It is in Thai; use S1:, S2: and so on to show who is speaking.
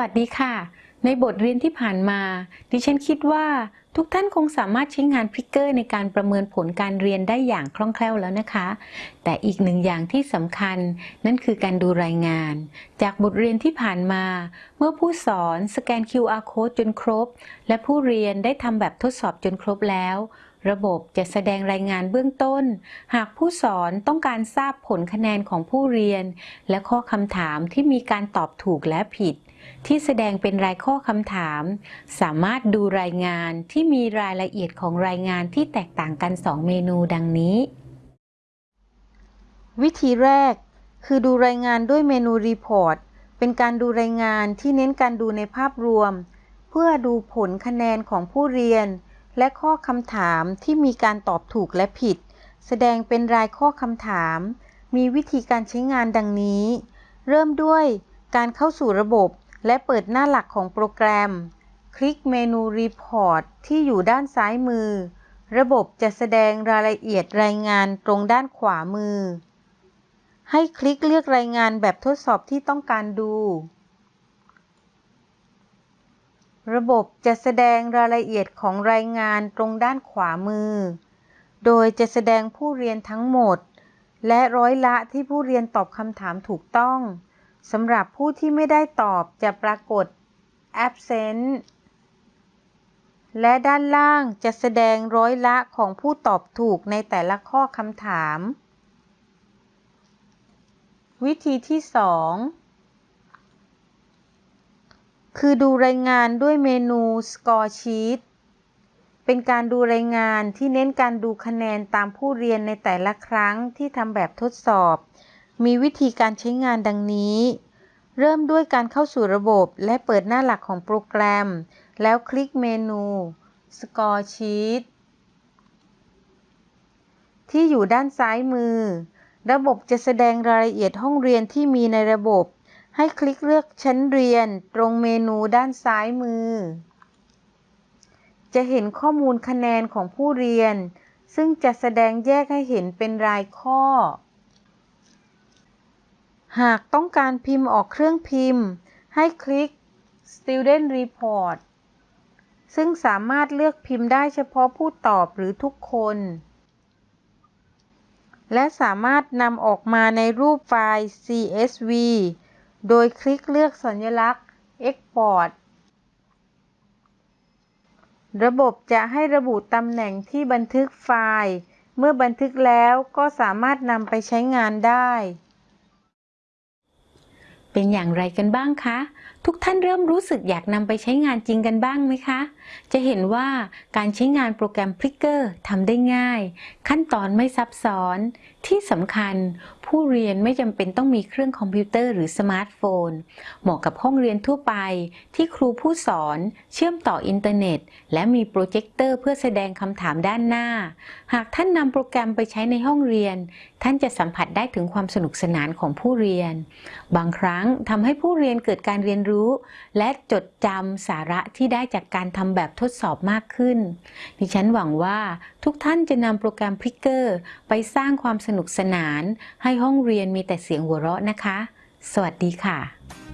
S1: วัสดีค่ะ ในบทเรียนที่ผ่านมา ดิฉันคิดว่าทุกท่านคงสามารถใช้งานพริกเกอร์ในการประเมินผลการเรียนได้อย่างคล่องแคล่วแล้วนะคะ แต่อีกหนึ่งอย่างที่สำคัญนั่นคือการดูรายงาน จากบทเรียนที่ผ่านมา เมื่อผู้สอนสแกน QR code จนครบ และผู้เรียนได้ทำแบบทดสอบจนครบแล้ว ระบบจะแสดงรายงานเบื้องต้น หากผู้สอนต้องการทราบผลคะแนนของผู้เรียน และข้อคำถามที่มีการตอบถูกและผิด ที่แสดงเป็นรายข้อคำถาม สามารถดูรายงานที่มีรายละเอียดของรายงานที่แตกต่างกัน 2 เมนูดังนี้
S2: วิธีแรก คือดูรายงานด้วยเมนูรีพอร์ตเป็นการดูรายงานที่เน้นการดูในภาพรวม เพื่อดูผลคะแนนของผู้เรียน และข้อคำถามที่มีการตอบถูกและผิด แสดงเป็นรายข้อคำถาม มีวิธีการใช้งานดังนี้ เริ่มด้วยการเข้าสู่ระบบ และเปิดหน้าหลักของโปรแกรม คลิกเมนู Report ที่อยู่ด้านซ้ายมือ ระบบจะแสดงรายละเอียดรายงานตรงด้านขวามือ ให้คลิกเลือกรายงานแบบทดสอบที่ต้องการดู ระบบจะแสดงรายละเอียดของรายงานตรงด้านขวามือ โดยจะแสดงผู้เรียนทั้งหมด และร้อยละที่ผู้เรียนตอบคำถามถูกต้อง สำหรับผู้ที่ไม่ได้ตอบจะปรากฏ absent และด้านล่างจะแสดงร้อยละของผู้ตอบถูกในแต่ละข้อคำถาม วิธีที่ 2 คือดูรายงานด้วยเมนู Score Sheet เป็นการดูรายงานที่เน้นการดูคะแนนตามผู้เรียนในแต่ละครั้งที่ทำแบบทดสอบ มีวิธีการใช้งานดังนี้ เริ่มด้วยการเข้าสู่ระบบและเปิดหน้าหลักของโปรแกรม แล้วคลิกเมนู Score Sheet ที่อยู่ด้านซ้ายมือ ระบบจะแสดงรายละเอียดห้องเรียนที่มีในระบบ ให้คลิกเลือกชั้นเรียนตรงเมนูด้านซ้ายมือ จะเห็นข้อมูลคะแนนของผู้เรียน ซึ่งจะแสดงแยกให้เห็นเป็นรายข้อ หากต้องการพิมพ์ออกเครื่องพิมพ์ ให้คลิก Student Report ซึ่งสามารถเลือกพิมพ์ได้เฉพาะผู้ตอบหรือทุกคน และสามารถนำออกมาในรูปไฟล์ CSV โดยคลิกเลือกสัญลักษณ์ Export ระบบจะให้ระบุตำแหน่งที่บันทึกไฟล์ เมื่อบันทึกแล้วก็สามารถนำไปใช้งานได้
S1: เป็นอย่างไรกันบ้างคะ ทุกท่านเริ่มรู้สึกอยากนำไปใช้งานจริงกันบ้างไหมคะ จะเห็นว่าการใช้งานโปรแกรม p r i c k e r ทำได้ง่าย ขั้นตอนไม่ซับซ้อน ที่สำคัญ ผู้เรียนไม่จำเป็นต้องมีเครื่องคอมพิวเตอร์หรือสมาร์ทโฟน เหมาะกับห้องเรียนทั่วไป ที่ครูผู้สอนเชื่อมต่ออินเทอร์เน็ต และมีโปรเจคเตอร์เพื่อแสดงคำถามด้านหน้า หากท่านนำโปรแกรมไปใช้ในห้องเรียน ท่านจะสัมผัสได้ถึงความสนุกสนานของผู้เรียน บางครั้งทำให้ผู้เรียนเกิดการเรียนรู้และจดจำสาระที่ได้จากการทำแบบทดสอบมากขึ้น ดิฉันหวังว่าทุกท่านจะนำโปรแกรมพิกเกอร์ ไปสร้างความสนุกสนาน ให้ห้องเรียนมีแต่เสียงหัวเราะนะคะ สวัสดีค่ะ